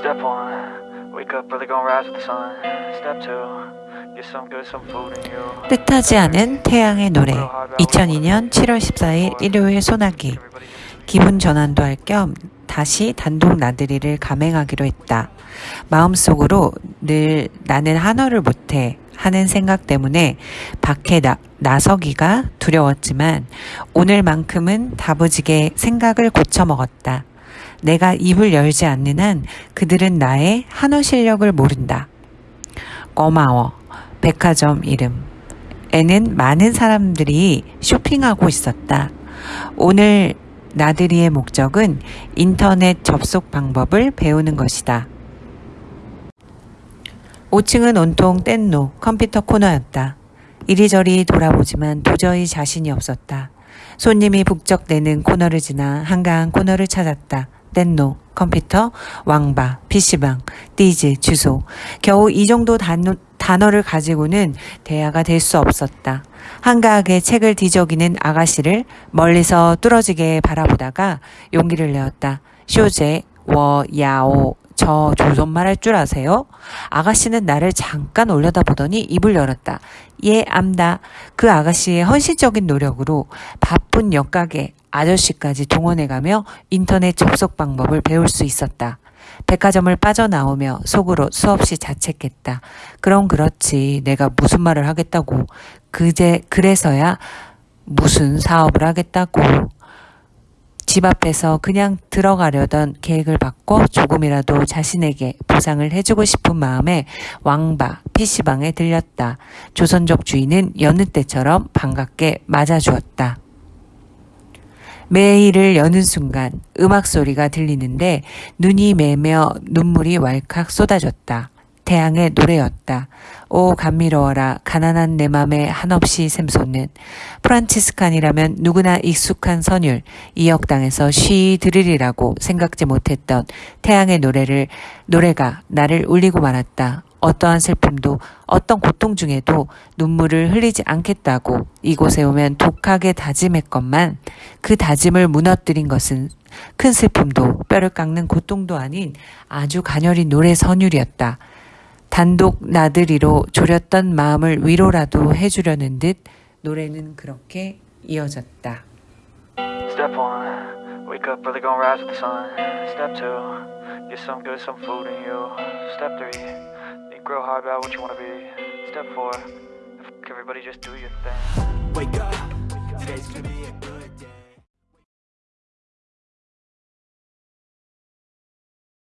Step one, wake up early, gonna rise with the sun. Step two, get some good, some food in you. 뜻하지 않은 태양의 노래 2002년 7월 14일 일요일 소나기 기분 전환도 할 겸 다시 단독 나들이를 감행하기로 했다. 마음속으로 늘 나는 한어를 못해 하는 생각 때문에 밖에 나, 나서기가 두려웠지만 오늘만큼은 다부지게 생각을 고쳐 먹었다. 내가 입을 열지 않는 한 그들은 나의 한어 실력을 모른다. 고마워. 백화점 이름. 에는 많은 사람들이 쇼핑하고 있었다. 오늘 나들이의 목적은 인터넷 접속 방법을 배우는 것이다. 5층은 온통 뗀노 컴퓨터 코너였다. 이리저리 돌아보지만 도저히 자신이 없었다. 손님이 북적대는 코너를 지나 한가한 코너를 찾았다. 뗀노, 컴퓨터, 왕바, PC방, 띠즈, 주소. 겨우 이 정도 단어, 단어를 가지고는 대화가 될 수 없었다. 한가하게 책을 뒤적이는 아가씨를 멀리서 뚫어지게 바라보다가 용기를 내었다. 쇼제, 워, 야오, 저 조선말 할 줄 아세요? 아가씨는 나를 잠깐 올려다보더니 입을 열었다. 예, 암다. 그 아가씨의 헌신적인 노력으로 바쁜 역가게 아저씨까지 동원해가며 인터넷 접속 방법을 배울 수 있었다. 백화점을 빠져나오며 속으로 수없이 자책했다. 그럼 그렇지. 내가 무슨 말을 하겠다고. 그제, 그래서야 무슨 사업을 하겠다고. 집 앞에서 그냥 들어가려던 계획을 바꿔 조금이라도 자신에게 보상을 해주고 싶은 마음에 왕바 PC방에 들렸다. 조선족 주인은 여느 때처럼 반갑게 맞아주었다. 매일을 여는 순간 음악 소리가 들리는데 눈이 매며 눈물이 왈칵 쏟아졌다. 태양의 노래였다. 오 감미로워라 가난한 내 맘에 한없이 샘솟는 프란치스칸이라면 누구나 익숙한 선율 이 역당에서 쉬 들으리라고 생각지 못했던 태양의 노래를 노래가 나를 울리고 말았다. 어떠한 슬픔도 어떤 고통 중에도 눈물을 흘리지 않겠다고 이곳에 오면 독하게 다짐했건만 그 다짐을 무너뜨린 것은 큰 슬픔도 뼈를 깎는 고통도 아닌 아주 가녀린 노래 선율이었다. 단독 나들이로 졸였던 마음을 위로라도 해주려는 듯 노래는 그렇게 이어졌다. Step one, wake up early, gonna rise with the sun. Step two, get some good, some food in you. Step three, think real hard about what you wanna be. Step four, everybody just do your thing. Wake up, today's gonna be a good